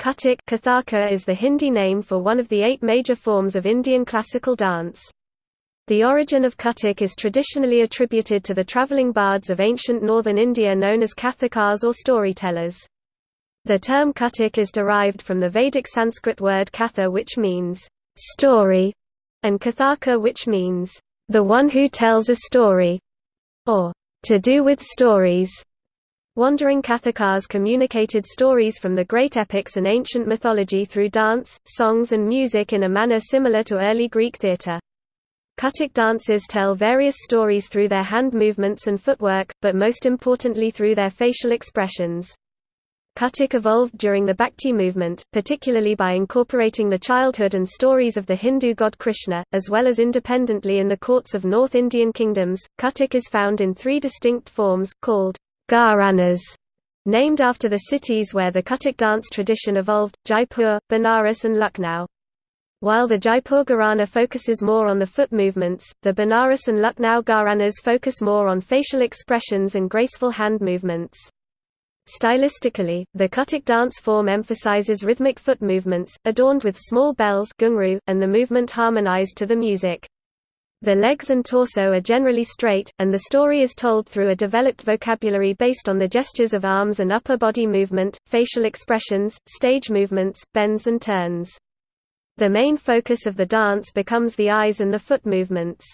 Kathak Kathaka is the Hindi name for one of the eight major forms of Indian classical dance. The origin of Kathak is traditionally attributed to the travelling bards of ancient northern India known as Kathakars or storytellers. The term Kathak is derived from the Vedic Sanskrit word katha which means, story, and Kathaka which means, the one who tells a story, or to do with stories. Wandering Kathakars communicated stories from the great epics and ancient mythology through dance, songs and music in a manner similar to early Greek theatre. Kathak dancers tell various stories through their hand movements and footwork, but most importantly through their facial expressions. Kathak evolved during the Bhakti movement, particularly by incorporating the childhood and stories of the Hindu god Krishna, as well as independently in the courts of North Indian kingdoms. Kathak is found in three distinct forms, called Gharanas, named after the cities where the Kathak dance tradition evolved, Jaipur, Benares and Lucknow. While the Jaipur Gharana focuses more on the foot movements, the Benares and Lucknow Gharanas focus more on facial expressions and graceful hand movements. Stylistically, the Kathak dance form emphasizes rhythmic foot movements, adorned with small bells and the movement harmonized to the music. The legs and torso are generally straight, and the story is told through a developed vocabulary based on the gestures of arms and upper body movement, facial expressions, stage movements, bends and turns. The main focus of the dance becomes the eyes and the foot movements.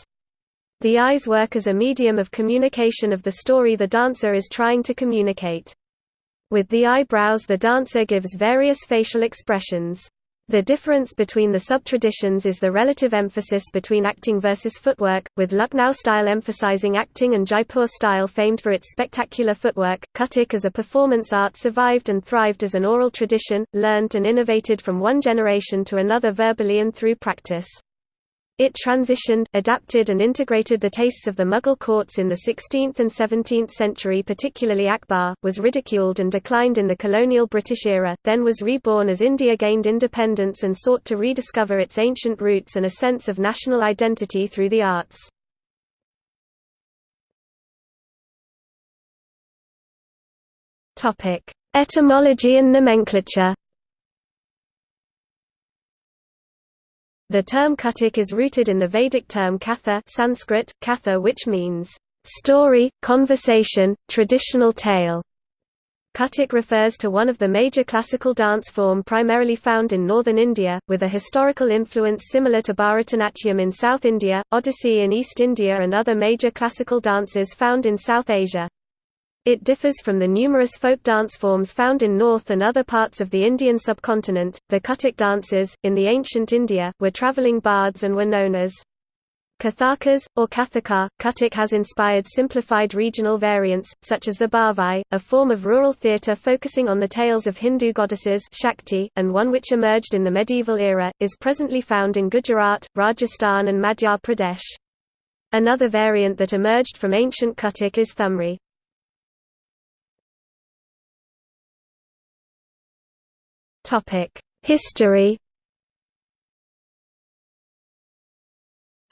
The eyes work as a medium of communication of the story the dancer is trying to communicate. With the eyebrows the dancer gives various facial expressions. The difference between the sub-traditions is the relative emphasis between acting versus footwork, with Lucknow style emphasizing acting and Jaipur style famed for its spectacular footwork. Kathak as a performance art survived and thrived as an oral tradition, learned and innovated from one generation to another verbally and through practice. It transitioned, adapted and integrated the tastes of the Mughal courts in the 16th and 17th century particularly Akbar, was ridiculed and declined in the colonial British era, then was reborn as India gained independence and sought to rediscover its ancient roots and a sense of national identity through the arts. Etymology and nomenclature The term Kathak is rooted in the Vedic term katha Sanskrit, katha which means, "...story, conversation, traditional tale". Kathak refers to one of the major classical dance form primarily found in northern India, with a historical influence similar to Bharatanatyam in South India, Odissi in East India and other major classical dances found in South Asia. It differs from the numerous folk dance forms found in North and other parts of the Indian subcontinent. The Kathak dances, in the ancient India, were travelling bards and were known as Kathakas, or Kathaka. Kathak has inspired simplified regional variants, such as the Bhavai, a form of rural theatre focusing on the tales of Hindu goddesses Shakti, and one which emerged in the medieval era, is presently found in Gujarat, Rajasthan and Madhya Pradesh. Another variant that emerged from ancient Kathak is Thumri. History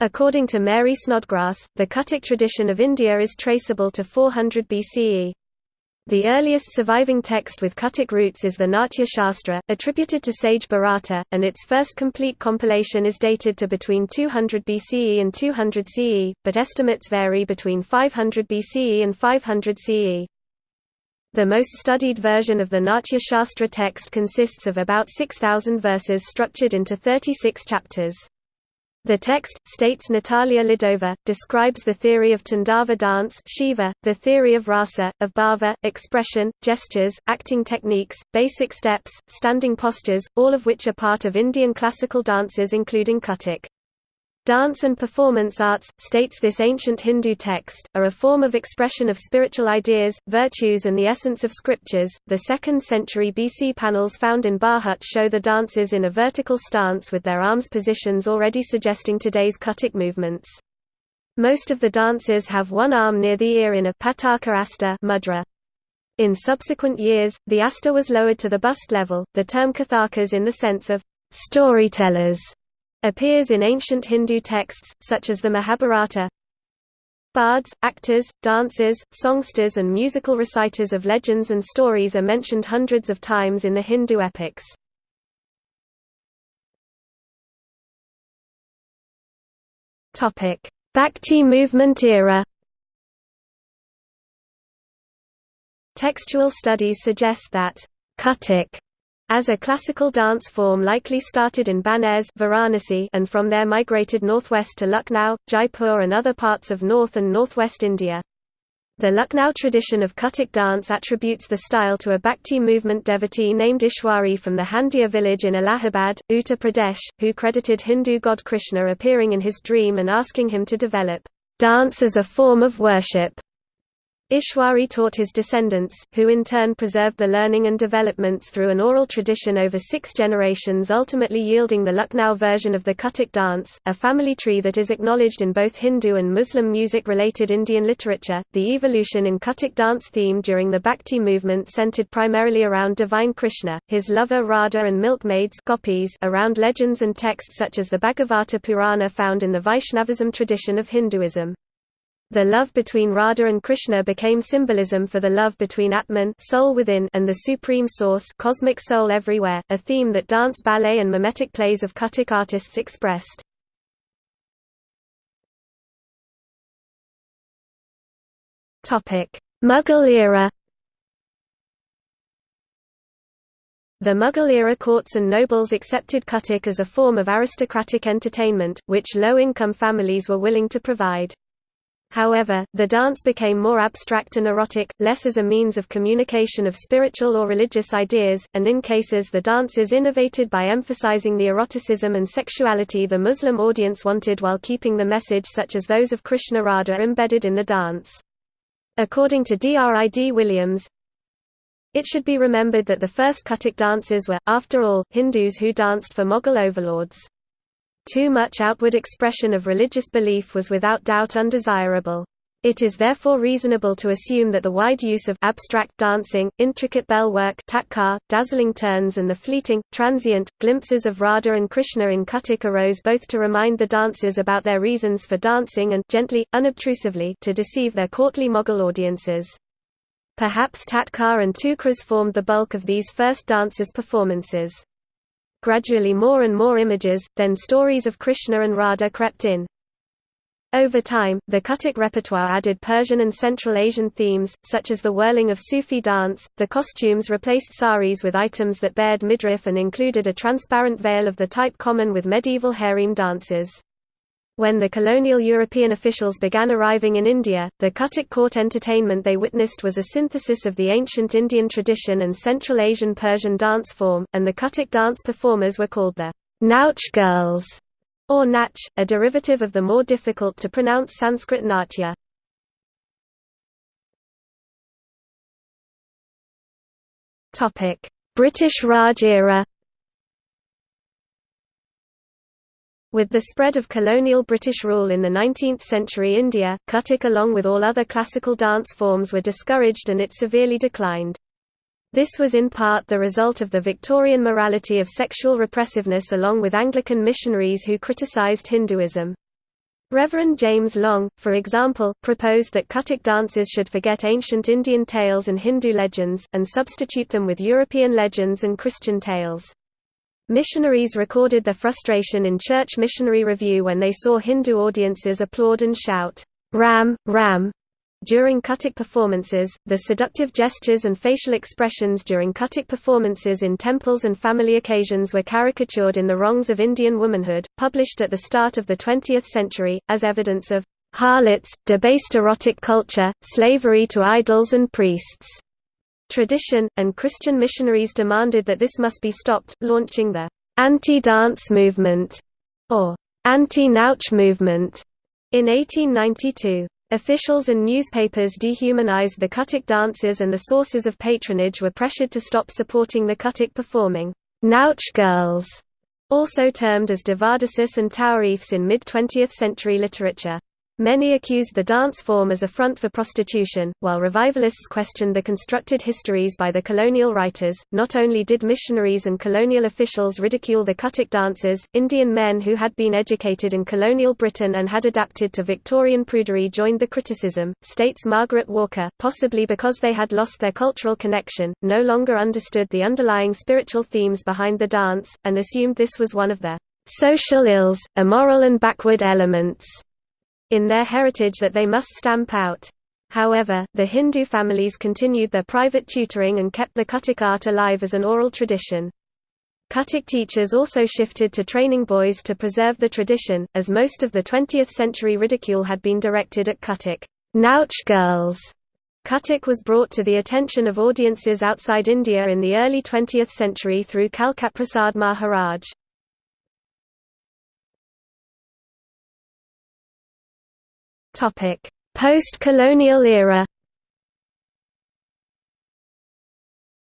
According to Mary Snodgrass, the Kathak tradition of India is traceable to 400 BCE. The earliest surviving text with Kathak roots is the Natya Shastra, attributed to sage Bharata, and its first complete compilation is dated to between 200 BCE and 200 CE, but estimates vary between 500 BCE and 500 CE. The most studied version of the Natya Shastra text consists of about 6,000 verses structured into 36 chapters. The text, states Natalia Lidova, describes the theory of Tandava dance Shiva, the theory of rasa, of bhava, expression, gestures, acting techniques, basic steps, standing postures, all of which are part of Indian classical dances including Kathak. Dance and performance arts, states this ancient Hindu text, are a form of expression of spiritual ideas, virtues and the essence of scriptures. The 2nd century BC panels found in Bharhut show the dancers in a vertical stance with their arms positions already suggesting today's Kathak movements. Most of the dancers have one arm near the ear in a pataka hasta mudra. In subsequent years, the hasta was lowered to the bust level. The term Kathakas in the sense of storytellers appears in ancient Hindu texts, such as the Mahabharata. Bards, actors, dancers, songsters and musical reciters of legends and stories are mentioned hundreds of times in the Hindu epics. Bhakti movement era Textual studies suggest that Kathak as a classical dance form likely started in Banaras Varanasi and from there migrated northwest to Lucknow, Jaipur and other parts of north and northwest India. The Lucknow tradition of Kathak dance attributes the style to a Bhakti movement devotee named Ishwari from the Handia village in Allahabad, Uttar Pradesh, who credited Hindu god Krishna appearing in his dream and asking him to develop dance as a form of worship. Ishwari taught his descendants, who in turn preserved the learning and developments through an oral tradition over six generations ultimately yielding the Lucknow version of the Kathak dance, a family tree that is acknowledged in both Hindu and Muslim music-related Indian literature. The evolution in Kathak dance theme during the Bhakti movement centered primarily around divine Krishna, his lover Radha and milkmaids gopis around legends and texts such as the Bhagavata Purana found in the Vaishnavism tradition of Hinduism. The love between Radha and Krishna became symbolism for the love between Atman soul within and the Supreme Source cosmic soul everywhere, a theme that dance ballet and mimetic plays of Kathak artists expressed. Mughal era The Mughal-era courts and nobles accepted Kathak as a form of aristocratic entertainment, which low-income families were willing to provide. However, the dance became more abstract and erotic, less as a means of communication of spiritual or religious ideas, and in cases the dance is innovated by emphasizing the eroticism and sexuality the Muslim audience wanted while keeping the message such as those of Krishna Radha embedded in the dance. According to D.R.I.D. Williams, it should be remembered that the first Kathak dancers were, after all, Hindus who danced for Mughal overlords. Too much outward expression of religious belief was without doubt undesirable. It is therefore reasonable to assume that the wide use of abstract dancing, intricate bell work tatkar, dazzling turns and the fleeting, transient, glimpses of Radha and Krishna in Kathak arose both to remind the dancers about their reasons for dancing and gently, unobtrusively to deceive their courtly Mughal audiences. Perhaps tatkar and tukras formed the bulk of these first dancers' performances gradually more and more images, then stories of Krishna and Radha crept in. Over time, the Kathak repertoire added Persian and Central Asian themes, such as the whirling of Sufi dance. The costumes replaced saris with items that bared midriff and included a transparent veil of the type common with medieval harem dances. When the colonial European officials began arriving in India, the Kathak court entertainment they witnessed was a synthesis of the ancient Indian tradition and Central Asian Persian dance form, and the Kathak dance performers were called the Nautch girls, or Nach, a derivative of the more difficult to pronounce Sanskrit Natya. British Raj era With the spread of colonial British rule in the 19th-century India, Kathak along with all other classical dance forms were discouraged and it severely declined. This was in part the result of the Victorian morality of sexual repressiveness along with Anglican missionaries who criticised Hinduism. Reverend James Long, for example, proposed that Kathak dancers should forget ancient Indian tales and Hindu legends, and substitute them with European legends and Christian tales. Missionaries recorded their frustration in Church Missionary Review when they saw Hindu audiences applaud and shout, Ram, Ram, during Kathak performances, the seductive gestures and facial expressions during Kathak performances in temples and family occasions were caricatured in The Wrongs of Indian Womanhood, published at the start of the 20th century, as evidence of harlots, debased erotic culture, slavery to idols and priests tradition, and Christian missionaries demanded that this must be stopped, launching the anti-dance movement, or anti-Nautch movement, in 1892. Officials and newspapers dehumanized the Kathak dancers and the sources of patronage were pressured to stop supporting the Kathak performing Nautch girls, also termed as devadasis and tawaifs in mid-20th century literature. Many accused the dance form as a front for prostitution, while revivalists questioned the constructed histories by the colonial writers. Not only did missionaries and colonial officials ridicule the Kathak dancers, Indian men who had been educated in colonial Britain and had adapted to Victorian prudery joined the criticism, states Margaret Walker, possibly because they had lost their cultural connection, no longer understood the underlying spiritual themes behind the dance, and assumed this was one of the social ills, immoral and backward elements in their heritage that they must stamp out. However, the Hindu families continued their private tutoring and kept the Kathak art alive as an oral tradition. Kathak teachers also shifted to training boys to preserve the tradition, as most of the 20th century ridicule had been directed at Kathak Nautch girls. Kathak was brought to the attention of audiences outside India in the early 20th century through Kalkaprasad Maharaj. Post-colonial era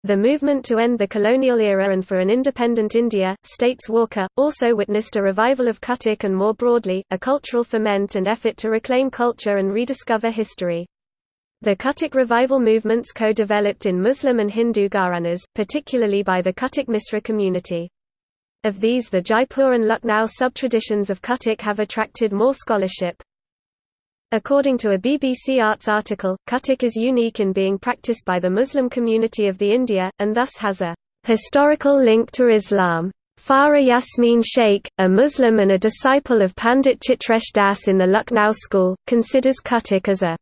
The movement to end the colonial era and for an independent India, states Walker, also witnessed a revival of Kathak and more broadly, a cultural ferment and effort to reclaim culture and rediscover history. The Kathak revival movements co-developed in Muslim and Hindu Gharanas, particularly by the Kathak Misra community. Of these the Jaipur and Lucknow sub-traditions of Kathak have attracted more scholarship. According to a BBC Arts article, Kathak is unique in being practiced by the Muslim community of the India, and thus has a historical link to Islam. Farah Yasmin Sheikh, a Muslim and a disciple of Pandit Chitresh Das in the Lucknow school, considers Kathak as a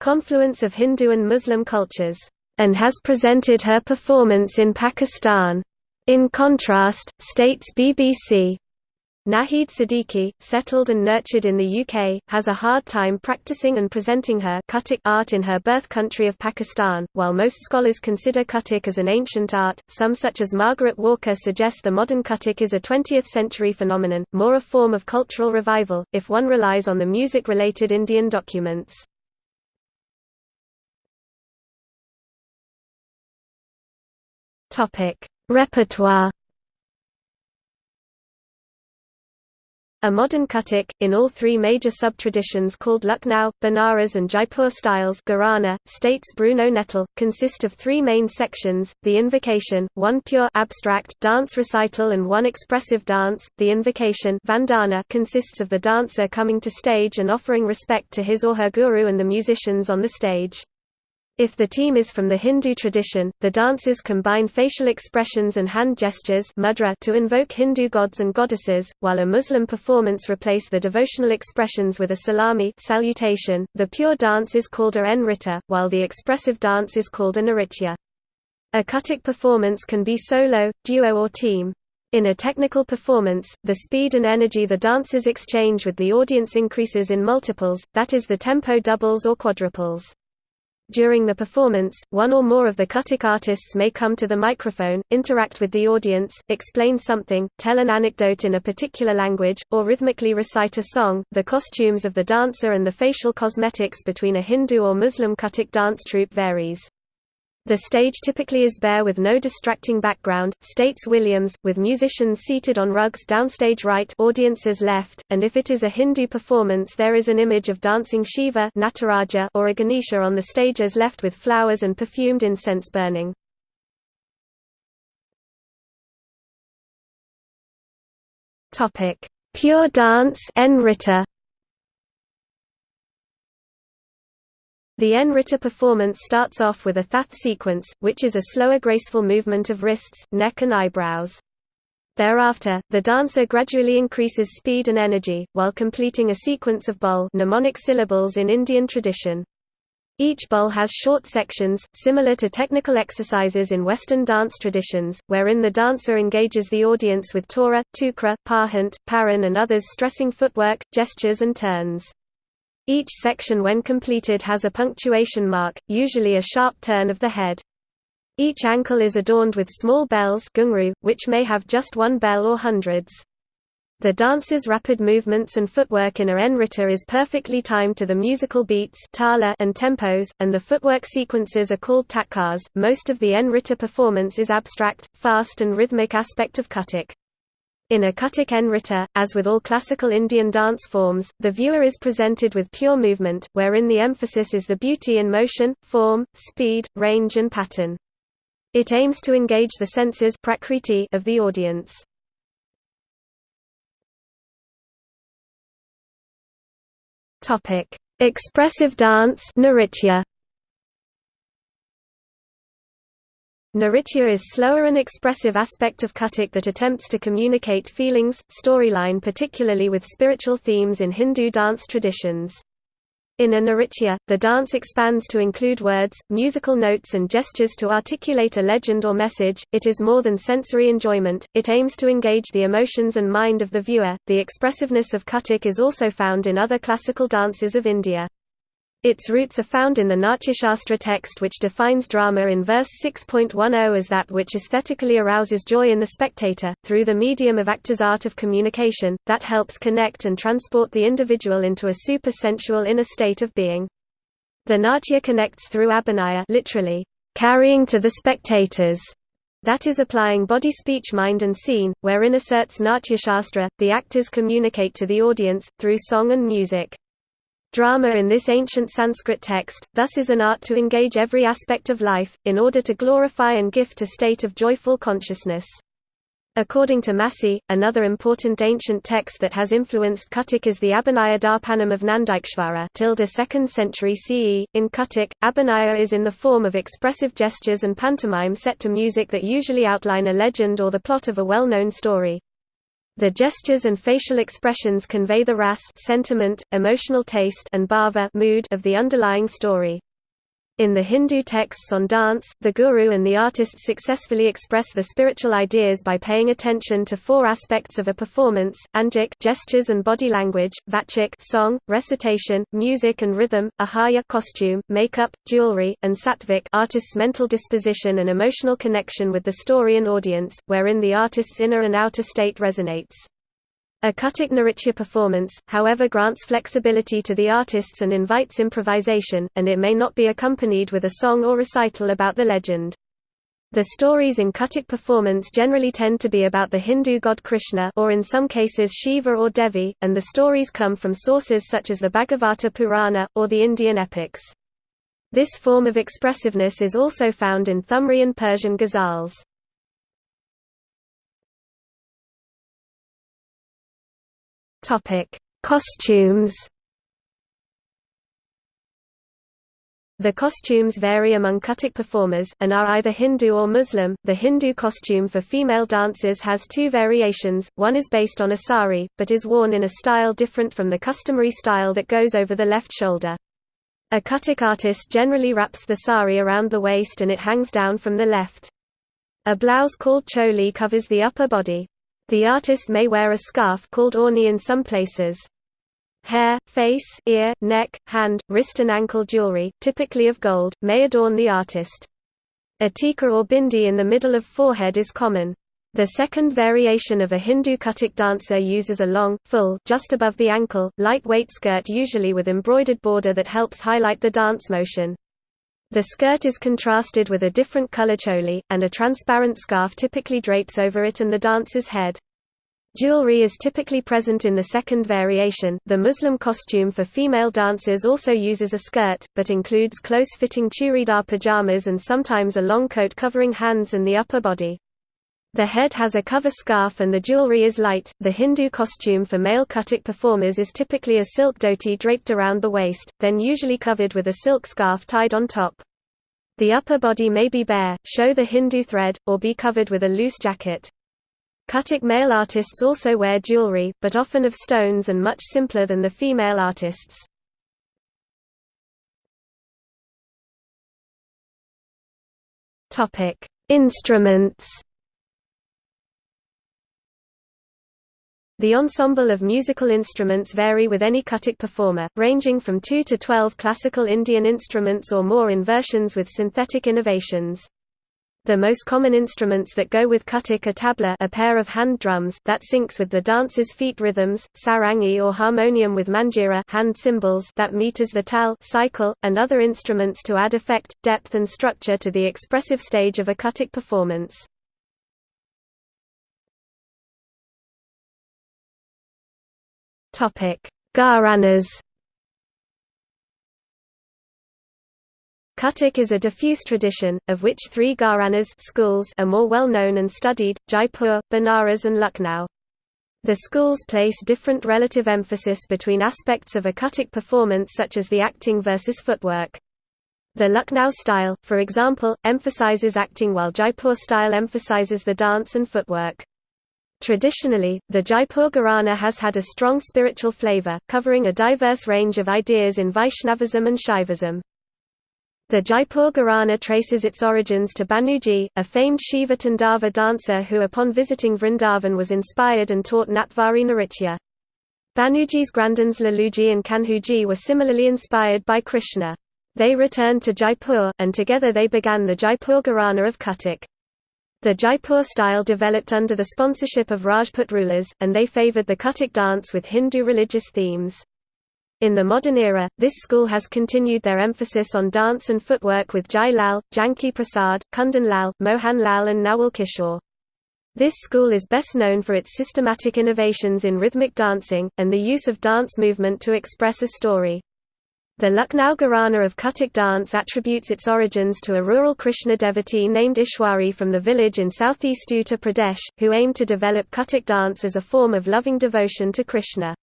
confluence of Hindu and Muslim cultures, and has presented her performance in Pakistan. In contrast, states BBC, Nahid Siddiqui, settled and nurtured in the UK, has a hard time practicing and presenting her art in her birth country of Pakistan. While most scholars consider Kathak as an ancient art, some such as Margaret Walker suggest the modern Kathak is a 20th century phenomenon, more a form of cultural revival, if one relies on the music-related Indian documents. Repertoire A modern Kathak, in all three major sub-traditions called Lucknow, Banaras and Jaipur styles Gharana, states Bruno Nettl, consist of three main sections, the invocation, one pure abstract dance recital and one expressive dance. The invocation Vandana consists of the dancer coming to stage and offering respect to his or her guru and the musicians on the stage. If the team is from the Hindu tradition, the dances combine facial expressions and hand gestures mudra to invoke Hindu gods and goddesses, while a Muslim performance replace the devotional expressions with a salami salutation. The pure dance is called a nritta, while the expressive dance is called a nritya. A Kathak performance can be solo, duo or team. In a technical performance, the speed and energy the dancers exchange with the audience increases in multiples, that is the tempo doubles or quadruples. During the performance, one or more of the Kathak artists may come to the microphone, interact with the audience, explain something, tell an anecdote in a particular language, or rhythmically recite a song. The costumes of the dancer and the facial cosmetics between a Hindu or Muslim Kathak dance troupe varies. The stage typically is bare with no distracting background, states Williams, with musicians seated on rugs downstage right audiences left, and if it is a Hindu performance there is an image of dancing Shiva Nataraja or a Ganesha on the stage as left with flowers and perfumed incense burning. Pure dance Nritta The Nritta performance starts off with a thath sequence, which is a slower graceful movement of wrists, neck and eyebrows. Thereafter, the dancer gradually increases speed and energy, while completing a sequence of bol mnemonic syllables in Indian tradition. Each bol has short sections, similar to technical exercises in Western dance traditions, wherein the dancer engages the audience with tora, tukra, pahant, paran and others stressing footwork, gestures and turns. Each section when completed has a punctuation mark, usually a sharp turn of the head. Each ankle is adorned with small bells which may have just one bell or hundreds. The dancer's rapid movements and footwork in a nritta is perfectly timed to the musical beats and tempos, and the footwork sequences are called tatkars. Most of the nritta performance is abstract, fast and rhythmic aspect of Kathak. In a Kathak Nritta, as with all classical Indian dance forms, the viewer is presented with pure movement, wherein the emphasis is the beauty in motion, form, speed, range and pattern. It aims to engage the senses prakriti of the audience. Expressive dance. Nritya is slower and expressive aspect of Kathak that attempts to communicate feelings, storyline particularly with spiritual themes in Hindu dance traditions. In a Nritya, the dance expands to include words, musical notes and gestures to articulate a legend or message. It is more than sensory enjoyment, it aims to engage the emotions and mind of the viewer. The expressiveness of Kathak is also found in other classical dances of India. Its roots are found in the Natyashastra text which defines drama in verse 6.10 as that which aesthetically arouses joy in the spectator, through the medium of actor's art of communication, that helps connect and transport the individual into a super-sensual inner state of being. The Natya connects through abhinaya literally, carrying to the spectators, that is applying body speech mind and scene, wherein asserts Natyashastra, the actors communicate to the audience, through song and music. Drama in this ancient Sanskrit text, thus is an art to engage every aspect of life, in order to glorify and gift a state of joyful consciousness. According to Massey, another important ancient text that has influenced Kathak is the Abhinaya Darpanam of Nandikeshvara 2nd century CE. In Kathak, Abhinaya is in the form of expressive gestures and pantomime set to music that usually outline a legend or the plot of a well-known story. The gestures and facial expressions convey the ras sentiment, emotional taste and bhava mood of the underlying story. In the Hindu texts on dance, the guru and the artist successfully express the spiritual ideas by paying attention to four aspects of a performance: angik gestures and body language, vachik song, recitation, music and rhythm, aharya costume, makeup, jewelry, and satvik artist's mental disposition and emotional connection with the story and audience, wherein the artist's inner and outer state resonates. A Kathak Nritya performance, however grants flexibility to the artists and invites improvisation, and it may not be accompanied with a song or recital about the legend. The stories in Kathak performance generally tend to be about the Hindu god Krishna or in some cases Shiva or Devi, and the stories come from sources such as the Bhagavata Purana, or the Indian epics. This form of expressiveness is also found in Thumri and Persian ghazals. Topic: Costumes. The costumes vary among Kathak performers, and are either Hindu or Muslim. The Hindu costume for female dancers has two variations, one is based on a sari, but is worn in a style different from the customary style that goes over the left shoulder. A Kathak artist generally wraps the sari around the waist and it hangs down from the left. A blouse called choli covers the upper body. The artist may wear a scarf called orni in some places. Hair, face, ear, neck, hand, wrist and ankle jewelry, typically of gold, may adorn the artist. A tika or bindi in the middle of forehead is common. The second variation of a Hindu Kathak dancer uses a long, full just above the ankle, lightweight skirt usually with embroidered border that helps highlight the dance motion. The skirt is contrasted with a different color choli, and a transparent scarf typically drapes over it and the dancer's head. Jewelry is typically present in the second variation. The Muslim costume for female dancers also uses a skirt, but includes close-fitting churidar pajamas and sometimes a long coat covering hands and the upper body. The head has a cover scarf and the jewelry is light. The Hindu costume for male Kathak performers is typically a silk dhoti draped around the waist, then usually covered with a silk scarf tied on top. The upper body may be bare, show the Hindu thread, or be covered with a loose jacket. Kathak male artists also wear jewelry, but often of stones and much simpler than the female artists. Instruments The ensemble of musical instruments vary with any Kathak performer, ranging from 2 to 12 classical Indian instruments or more in versions with synthetic innovations. The most common instruments that go with Kathak are tabla a pair of hand drums that syncs with the dancer's feet rhythms, sarangi or harmonium with manjira hand cymbals that meters the tal cycle, and other instruments to add effect, depth and structure to the expressive stage of a Kathak performance. Topic: Gharanas. Kathak is a diffuse tradition, of which three Gharanas schools are more well known and studied, Jaipur, Banaras and Lucknow. The schools place different relative emphasis between aspects of a Kathak performance such as the acting versus footwork. The Lucknow style, for example, emphasizes acting while Jaipur style emphasizes the dance and footwork. Traditionally, the Jaipur Gharana has had a strong spiritual flavor, covering a diverse range of ideas in Vaishnavism and Shaivism. The Jaipur Gharana traces its origins to Banuji, a famed Shiva Tandava dancer who upon visiting Vrindavan was inspired and taught Natwari Nritya. Banuji's grandons Laluji and Kanhuji were similarly inspired by Krishna. They returned to Jaipur, and together they began the Jaipur Gharana of Kathak. The Jaipur style developed under the sponsorship of Rajput rulers, and they favoured the Kathak dance with Hindu religious themes. In the modern era, this school has continued their emphasis on dance and footwork with Jai Lal, Janki Prasad, Kundan Lal, Mohan Lal and Nawal Kishore. This school is best known for its systematic innovations in rhythmic dancing, and the use of dance movement to express a story. The Lucknow Gharana of Kathak dance attributes its origins to a rural Krishna devotee named Ishwari from the village in southeast Uttar Pradesh, who aimed to develop Kathak dance as a form of loving devotion to Krishna.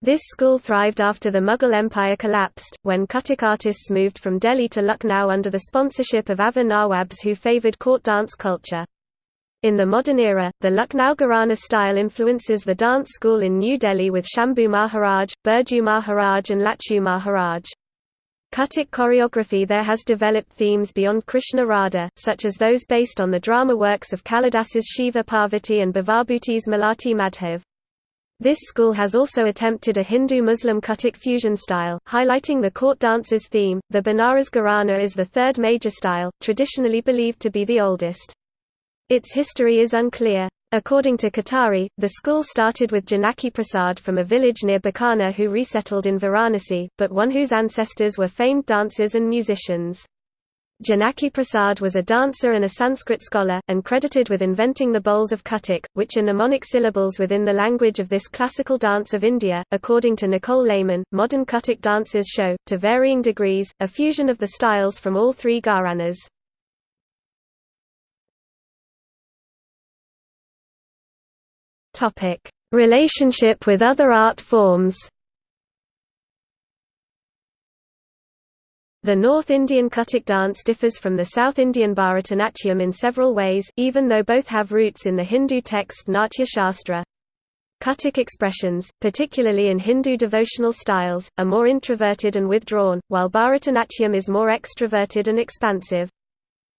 This school thrived after the Mughal Empire collapsed, when Kathak artists moved from Delhi to Lucknow under the sponsorship of Awadh Nawabs who favoured court dance culture. In the modern era, the Lucknow Gharana style influences the dance school in New Delhi with Shambhu Maharaj, Birju Maharaj and Lachu Maharaj. Kathak choreography there has developed themes beyond Krishna Radha, such as those based on the drama works of Kalidas's Shiva Parvati and Bhavabhuti's Malati Madhav. This school has also attempted a Hindu-Muslim Kathak fusion style, highlighting the court dances theme. The Banaras Gharana is the third major style, traditionally believed to be the oldest. Its history is unclear. According to Kothari, the school started with Janaki Prasad from a village near Bikaner who resettled in Varanasi, but one whose ancestors were famed dancers and musicians. Janaki Prasad was a dancer and a Sanskrit scholar, and credited with inventing the bols of Kathak, which are mnemonic syllables within the language of this classical dance of India. According to Nicole Lehman, modern Kathak dances show, to varying degrees, a fusion of the styles from all three gharanas. Topic: Relationship with other art forms. The North Indian Kathak dance differs from the South Indian Bharatanatyam in several ways, even though both have roots in the Hindu text Natya Shastra. Kathak expressions, particularly in Hindu devotional styles, are more introverted and withdrawn, while Bharatanatyam is more extroverted and expansive.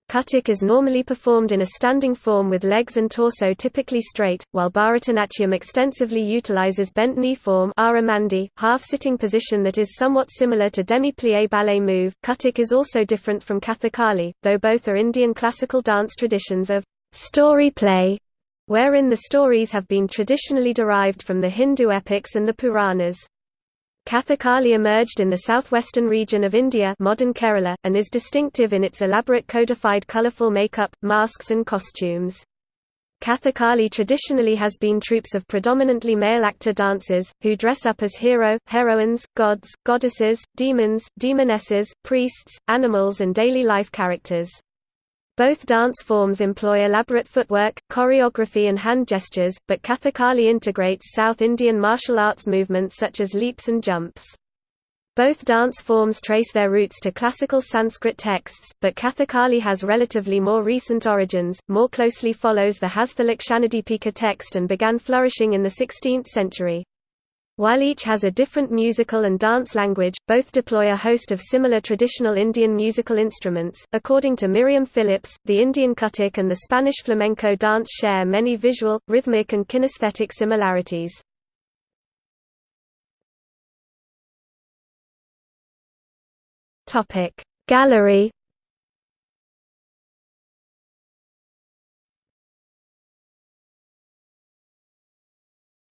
Kathak is normally performed in a standing form with legs and torso typically straight, while Bharatanatyam extensively utilizes bent knee form half-sitting position that is somewhat similar to demi-plie ballet move. Kathak is also different from Kathakali, though both are Indian classical dance traditions of story play, wherein the stories have been traditionally derived from the Hindu epics and the Puranas. Kathakali emerged in the southwestern region of India modern Kerala, and is distinctive in its elaborate codified colourful makeup, masks and costumes. Kathakali traditionally has been troupes of predominantly male actor dancers, who dress up as hero, heroines, gods, goddesses, demons, demonesses, priests, animals and daily life characters. Both dance forms employ elaborate footwork, choreography and hand gestures, but Kathakali integrates South Indian martial arts movements such as leaps and jumps. Both dance forms trace their roots to classical Sanskrit texts, but Kathakali has relatively more recent origins, more closely follows the Hastalakshanadipika text and began flourishing in the 16th century. While each has a different musical and dance language, both deploy a host of similar traditional Indian musical instruments. According to Miriam Phillips, the Indian Kathak and the Spanish flamenco dance share many visual, rhythmic, and kinesthetic similarities. Topic Gallery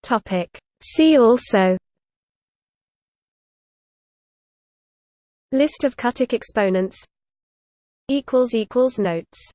Topic See also List of Kathak exponents Notes